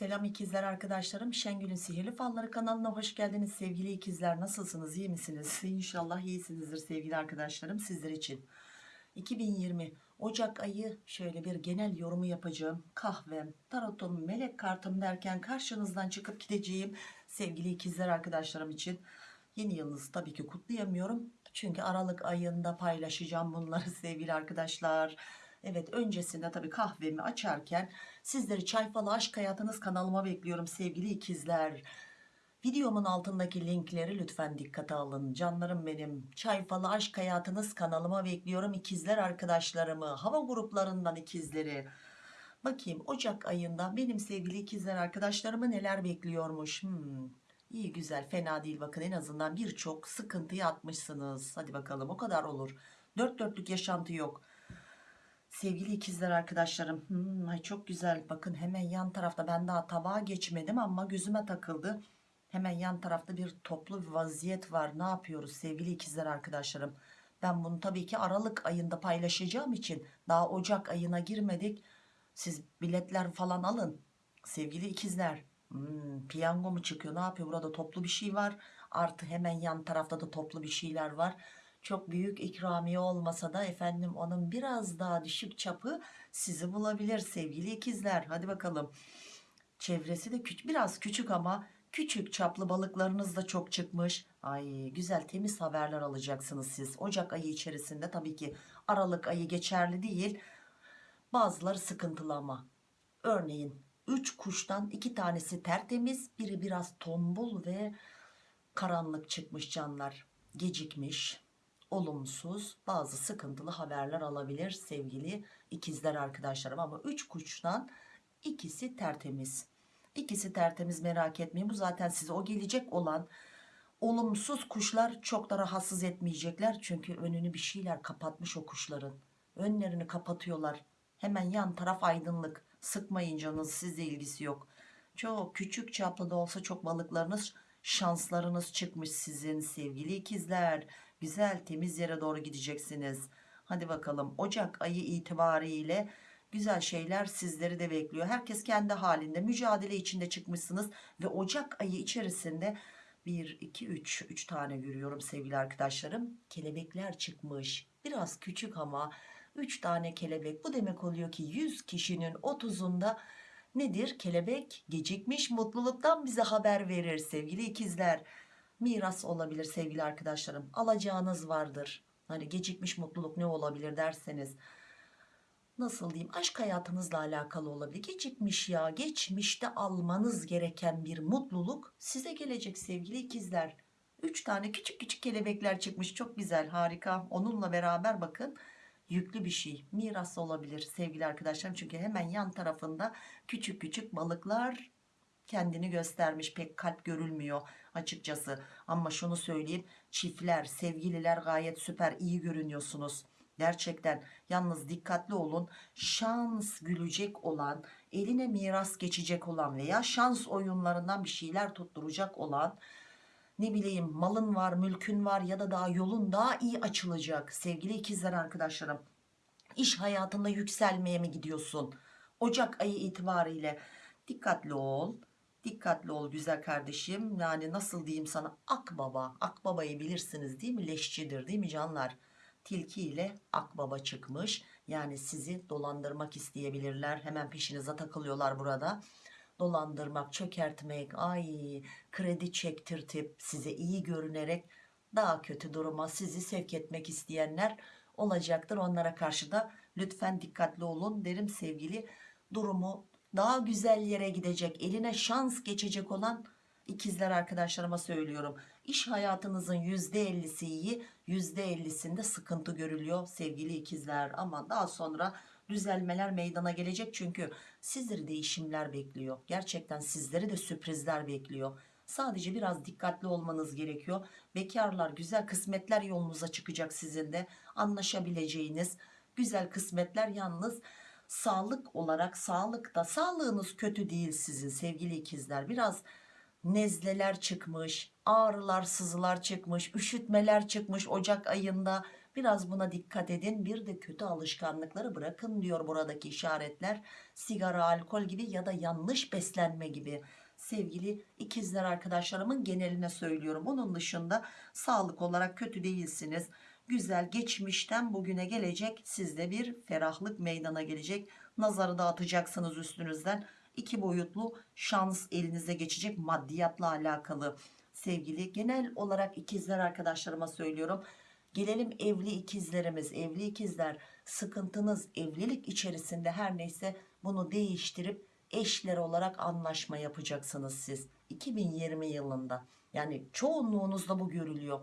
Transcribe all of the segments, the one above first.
Selam ikizler arkadaşlarım. Şengül'ün Sihirli Falları kanalına hoş geldiniz sevgili ikizler. Nasılsınız? iyi misiniz? İnşallah iyisinizdir sevgili arkadaşlarım sizler için. 2020 Ocak ayı şöyle bir genel yorumu yapacağım. Kahvem, tarotum, melek kartım derken karşınızdan çıkıp gideceğim sevgili ikizler arkadaşlarım için. Yeni yılınızı tabii ki kutlayamıyorum. Çünkü Aralık ayında paylaşacağım bunları sevgili arkadaşlar. Evet öncesinde tabii kahvemi açarken sizleri Çay Falı Aşk Hayatınız kanalıma bekliyorum sevgili ikizler. Videomun altındaki linkleri lütfen dikkate alın. Canlarım benim. Çay Falı Aşk Hayatınız kanalıma bekliyorum ikizler arkadaşlarımı. Hava gruplarından ikizleri. Bakayım Ocak ayında benim sevgili ikizler arkadaşlarımı neler bekliyormuş. Hmm, iyi güzel fena değil bakın en azından birçok sıkıntıyı atmışsınız. Hadi bakalım o kadar olur. Dört dörtlük yaşantı yok. Sevgili ikizler arkadaşlarım hmm, ay çok güzel bakın hemen yan tarafta ben daha tabağa geçmedim ama gözüme takıldı. Hemen yan tarafta bir toplu bir vaziyet var ne yapıyoruz sevgili ikizler arkadaşlarım. Ben bunu tabii ki Aralık ayında paylaşacağım için daha Ocak ayına girmedik. Siz biletler falan alın sevgili ikizler. Hmm, piyango mu çıkıyor ne yapıyor burada toplu bir şey var. Artı hemen yan tarafta da toplu bir şeyler var çok büyük ikramiye olmasa da efendim onun biraz daha düşük çapı sizi bulabilir sevgili ikizler. Hadi bakalım. Çevresi de küçük biraz küçük ama küçük çaplı balıklarınız da çok çıkmış. Ay güzel temiz haberler alacaksınız siz. Ocak ayı içerisinde tabii ki Aralık ayı geçerli değil. Bazıları sıkıntılı ama. Örneğin 3 kuştan 2 tanesi tertemiz biri biraz tombul ve karanlık çıkmış canlar. Gecikmiş olumsuz bazı sıkıntılı haberler alabilir sevgili ikizler arkadaşlarım. Ama 3 kuştan ikisi tertemiz. İkisi tertemiz merak etmeyin. Bu zaten size o gelecek olan olumsuz kuşlar çok da rahatsız etmeyecekler. Çünkü önünü bir şeyler kapatmış o kuşların. Önlerini kapatıyorlar. Hemen yan taraf aydınlık. Sıkmayın canınız sizle ilgisi yok. Çok küçük çaplı da olsa çok balıklarınız şanslarınız çıkmış sizin sevgili ikizler. Güzel temiz yere doğru gideceksiniz. Hadi bakalım Ocak ayı itibariyle güzel şeyler sizleri de bekliyor. Herkes kendi halinde mücadele içinde çıkmışsınız ve Ocak ayı içerisinde 1 2 3 3 tane görüyorum sevgili arkadaşlarım. Kelebekler çıkmış. Biraz küçük ama 3 tane kelebek. Bu demek oluyor ki 100 kişinin 30'unda nedir? Kelebek gecikmiş mutluluktan bize haber verir sevgili ikizler. Miras olabilir sevgili arkadaşlarım alacağınız vardır. Hani gecikmiş mutluluk ne olabilir derseniz. Nasıl diyeyim? Aşk hayatınızla alakalı olabilir. Gecikmiş ya geçmişte almanız gereken bir mutluluk size gelecek sevgili ikizler. 3 tane küçük küçük kelebekler çıkmış çok güzel harika. Onunla beraber bakın yüklü bir şey miras olabilir sevgili arkadaşlarım. Çünkü hemen yan tarafında küçük küçük balıklar kendini göstermiş pek kalp görülmüyor açıkçası. Ama şunu söyleyeyim çiftler sevgililer gayet süper iyi görünüyorsunuz. Gerçekten yalnız dikkatli olun şans gülecek olan eline miras geçecek olan veya şans oyunlarından bir şeyler tutturacak olan ne bileyim malın var mülkün var ya da daha yolun daha iyi açılacak sevgili ikizler arkadaşlarım. İş hayatında yükselmeye mi gidiyorsun? Ocak ayı itibariyle. Dikkatli ol dikkatli ol güzel kardeşim. Yani nasıl diyeyim sana? Akbaba akbabayı bilirsiniz değil mi? Leşçidir değil mi canlar? Tilki ile akbaba çıkmış. Yani sizi dolandırmak isteyebilirler. Hemen peşinize takılıyorlar burada dolandırmak çökertmek ay kredi çektirtip size iyi görünerek daha kötü duruma sizi sevk etmek isteyenler olacaktır. Onlara karşı da lütfen dikkatli olun derim sevgili. Durumu daha güzel yere gidecek eline şans geçecek olan ikizler arkadaşlarıma söylüyorum. İş hayatınızın %50'si iyi %50'sinde sıkıntı görülüyor sevgili ikizler. Ama daha sonra düzelmeler meydana gelecek. Çünkü sizleri değişimler bekliyor. Gerçekten sizleri de sürprizler bekliyor. Sadece biraz dikkatli olmanız gerekiyor. Bekarlar güzel kısmetler yolunuza çıkacak sizin de anlaşabileceğiniz güzel kısmetler. Yalnız sağlık olarak sağlıkta sağlığınız kötü değil sizin sevgili ikizler. Biraz nezleler çıkmış ağrılar sızılar çıkmış üşütmeler çıkmış Ocak ayında Biraz buna dikkat edin. Bir de kötü alışkanlıkları bırakın diyor buradaki işaretler. Sigara, alkol gibi ya da yanlış beslenme gibi. Sevgili ikizler arkadaşlarımın geneline söylüyorum. Onun dışında sağlık olarak kötü değilsiniz. Güzel geçmişten bugüne gelecek sizde bir ferahlık meydana gelecek. Nazarı dağıtacaksınız üstünüzden. İki boyutlu şans elinize geçecek maddiyatla alakalı. Sevgili genel olarak ikizler arkadaşlarıma söylüyorum. Gelelim evli ikizlerimiz, evli ikizler sıkıntınız evlilik içerisinde her neyse bunu değiştirip eşler olarak anlaşma yapacaksınız siz 2020 yılında. Yani çoğunluğunuzda bu görülüyor.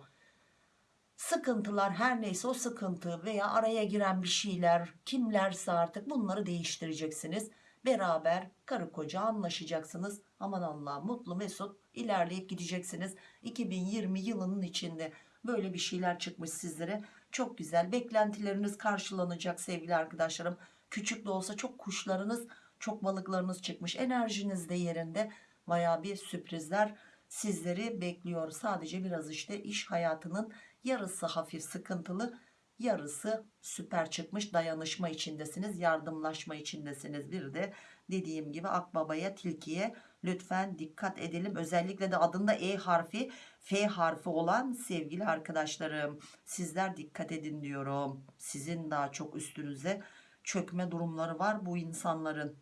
Sıkıntılar her neyse o sıkıntı veya araya giren bir şeyler kimlerse artık bunları değiştireceksiniz. Beraber karı koca anlaşacaksınız. Aman Allah mutlu mesut ilerleyip gideceksiniz. 2020 yılının içinde böyle bir şeyler çıkmış sizlere. Çok güzel beklentileriniz karşılanacak sevgili arkadaşlarım. Küçük de olsa çok kuşlarınız çok balıklarınız çıkmış. Enerjiniz de yerinde. Baya bir sürprizler sizleri bekliyor. Sadece biraz işte iş hayatının yarısı hafif sıkıntılı yarısı süper çıkmış dayanışma içindesiniz yardımlaşma içindesiniz bir de dediğim gibi akbabaya tilkiye lütfen dikkat edelim özellikle de adında E harfi F harfi olan sevgili arkadaşlarım sizler dikkat edin diyorum sizin daha çok üstünüze çökme durumları var bu insanların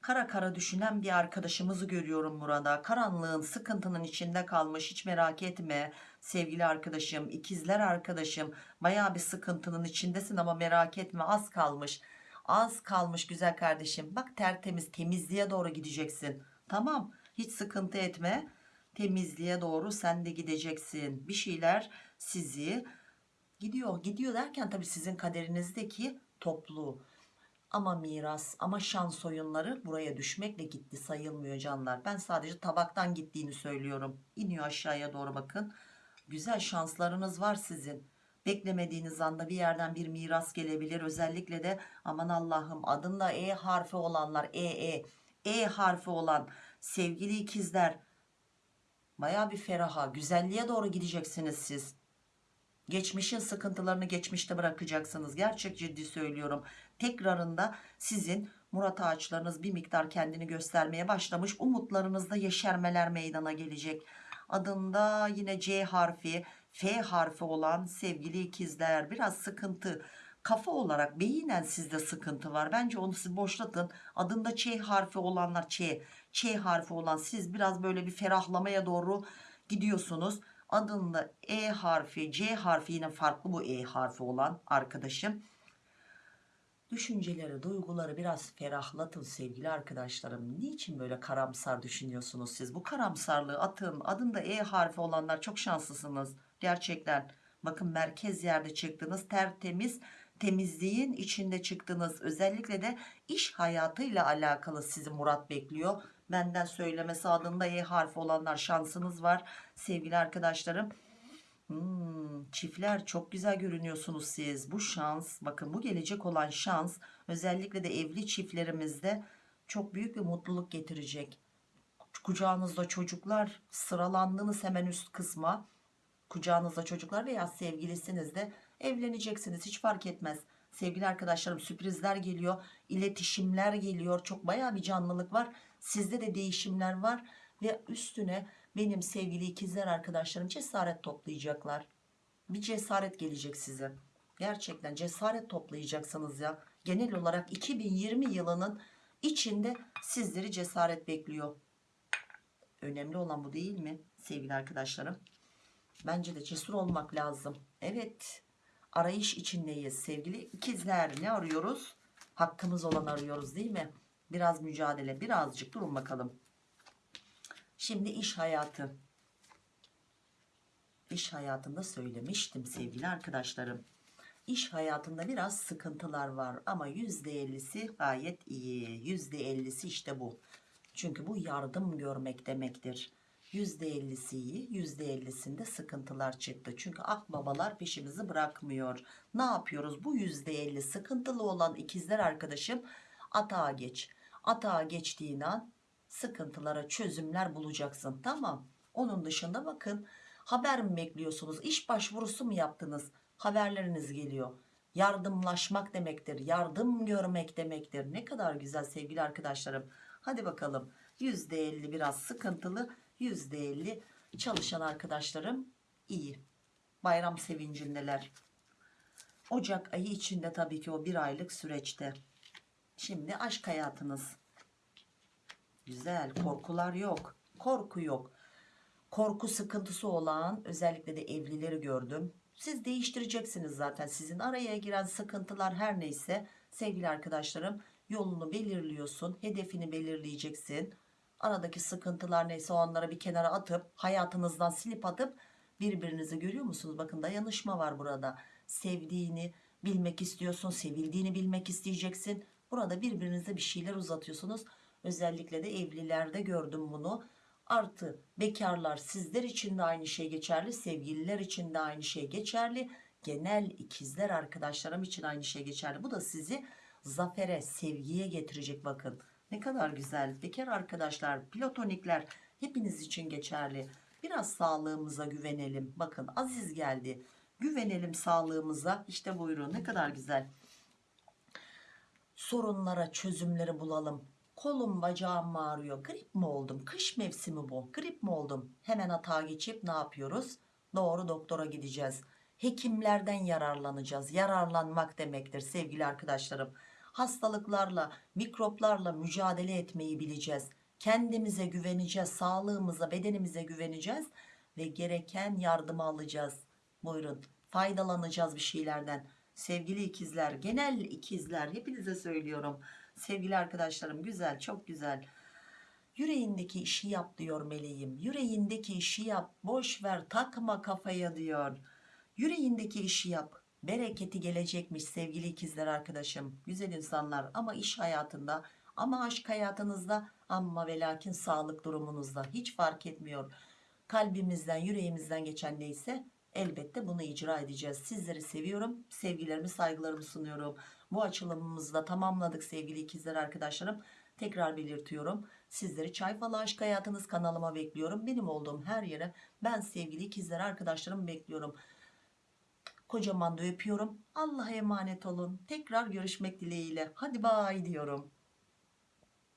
kara kara düşünen bir arkadaşımızı görüyorum burada. Karanlığın sıkıntının içinde kalmış hiç merak etme sevgili arkadaşım ikizler arkadaşım baya bir sıkıntının içindesin ama merak etme az kalmış. Az kalmış güzel kardeşim bak tertemiz temizliğe doğru gideceksin tamam hiç sıkıntı etme temizliğe doğru sen de gideceksin bir şeyler sizi gidiyor gidiyor derken tabii sizin kaderinizdeki toplu ama miras ama şans oyunları buraya düşmekle gitti sayılmıyor canlar. Ben sadece tabaktan gittiğini söylüyorum. İniyor aşağıya doğru bakın. Güzel şanslarınız var sizin. Beklemediğiniz anda bir yerden bir miras gelebilir. Özellikle de aman Allah'ım adında E harfi olanlar E E E harfi olan sevgili ikizler baya bir feraha güzelliğe doğru gideceksiniz siz. Geçmişin sıkıntılarını geçmişte bırakacaksınız. Gerçek ciddi söylüyorum. Tekrarında sizin Murat ağaçlarınız bir miktar kendini göstermeye başlamış. Umutlarınızda yeşermeler meydana gelecek. Adında yine C harfi, F harfi olan sevgili ikizler biraz sıkıntı. Kafa olarak beyinen sizde sıkıntı var. Bence onu siz boşlatın. Adında Ç harfi olanlar Ç, Ç harfi olan siz biraz böyle bir ferahlamaya doğru gidiyorsunuz adında E harfi C harfi yine farklı bu E harfi olan arkadaşım düşünceleri duyguları biraz ferahlatın sevgili arkadaşlarım niçin böyle karamsar düşünüyorsunuz siz bu karamsarlığı atın adında E harfi olanlar çok şanslısınız gerçekten. Bakın merkez yerde çıktınız tertemiz temizliğin içinde çıktınız. Özellikle de iş hayatıyla alakalı sizi Murat bekliyor. Benden söylemesi adında E harfi olanlar şansınız var. Sevgili arkadaşlarım. Hmm, çiftler çok güzel görünüyorsunuz siz. Bu şans bakın bu gelecek olan şans özellikle de evli çiftlerimizde çok büyük bir mutluluk getirecek. Kucağınızda çocuklar sıralandınız hemen üst kısma kucağınızda çocuklar veya sevgilisiniz de evleneceksiniz. Hiç fark etmez. Sevgili arkadaşlarım sürprizler geliyor iletişimler geliyor. Çok baya bir canlılık var. Sizde de değişimler var ve üstüne benim sevgili ikizler arkadaşlarım cesaret toplayacaklar. Bir cesaret gelecek size. Gerçekten cesaret toplayacaksınız ya. Genel olarak 2020 yılının içinde sizleri cesaret bekliyor. Önemli olan bu değil mi sevgili arkadaşlarım bence de cesur olmak lazım. Evet arayış içindeyiz. Sevgili ikizler ne arıyoruz? Hakkımız olan arıyoruz değil mi? Biraz mücadele birazcık durun bakalım. Şimdi iş hayatı. İş hayatında söylemiştim sevgili arkadaşlarım. İş hayatında biraz sıkıntılar var ama %50'si gayet iyi. %50'si işte bu. Çünkü bu yardım görmek demektir %50'si iyi %50'sinde sıkıntılar çıktı çünkü akbabalar peşimizi bırakmıyor ne yapıyoruz bu %50 sıkıntılı olan ikizler arkadaşım atağa geç atağa geçtiğin an sıkıntılara çözümler bulacaksın tamam onun dışında bakın haber mi bekliyorsunuz iş başvurusu mu yaptınız haberleriniz geliyor. Yardımlaşmak demektir. Yardım görmek demektir. Ne kadar güzel sevgili arkadaşlarım. Hadi bakalım. %50 biraz sıkıntılı. %50 çalışan arkadaşlarım iyi. Bayram sevincindeler. Ocak ayı içinde tabii ki o bir aylık süreçte. Şimdi aşk hayatınız. Güzel. Korkular yok. Korku yok. Korku sıkıntısı olan özellikle de evlileri gördüm. Siz değiştireceksiniz zaten. Sizin araya giren sıkıntılar her neyse sevgili arkadaşlarım yolunu belirliyorsun. Hedefini belirleyeceksin. Aradaki sıkıntılar neyse onları bir kenara atıp hayatınızdan silip atıp birbirinizi görüyor musunuz? Bakın dayanışma var burada. Sevdiğini bilmek istiyorsun. Sevildiğini bilmek isteyeceksin. Burada birbirinize bir şeyler uzatıyorsunuz. Özellikle de evlilerde gördüm bunu. Artı bekarlar sizler için de aynı şey geçerli. Sevgililer için de aynı şey geçerli. Genel ikizler arkadaşlarım için aynı şey geçerli. Bu da sizi zafere, sevgiye getirecek bakın. Ne kadar güzel. Bekar arkadaşlar, platonikler hepiniz için geçerli. Biraz sağlığımıza güvenelim. Bakın Aziz geldi. Güvenelim sağlığımıza. İşte buyurun ne kadar güzel. Sorunlara çözümleri bulalım. Kolum bacağım ağrıyor. Grip mi oldum? Kış mevsimi bu. Grip mi oldum? Hemen hata geçip ne yapıyoruz? Doğru doktora gideceğiz. Hekimlerden yararlanacağız. Yararlanmak demektir sevgili arkadaşlarım. Hastalıklarla, mikroplarla mücadele etmeyi bileceğiz. Kendimize güveneceğiz. Sağlığımıza, bedenimize güveneceğiz. Ve gereken yardımı alacağız. Buyurun. Faydalanacağız bir şeylerden. Sevgili ikizler, genel ikizler hepinize söylüyorum. Sevgili arkadaşlarım güzel, çok güzel. Yüreğindeki işi yap diyor meleğim. Yüreğindeki işi yap. Boş ver, takma kafaya diyor. Yüreğindeki işi yap. Bereketi gelecekmiş sevgili ikizler arkadaşım. Güzel insanlar ama iş hayatında ama aşk hayatınızda ama ve lakin sağlık durumunuzda hiç fark etmiyor. Kalbimizden, yüreğimizden geçen neyse elbette bunu icra edeceğiz. Sizleri seviyorum. Sevgilerimi, saygılarımı sunuyorum. Bu açılımımızı da tamamladık sevgili ikizler arkadaşlarım. Tekrar belirtiyorum. Sizleri Çay Falı Aşk Hayatınız kanalıma bekliyorum. Benim olduğum her yere ben sevgili ikizler arkadaşlarım bekliyorum. Kocaman da öpüyorum. Allah'a emanet olun. Tekrar görüşmek dileğiyle. Hadi bay diyorum.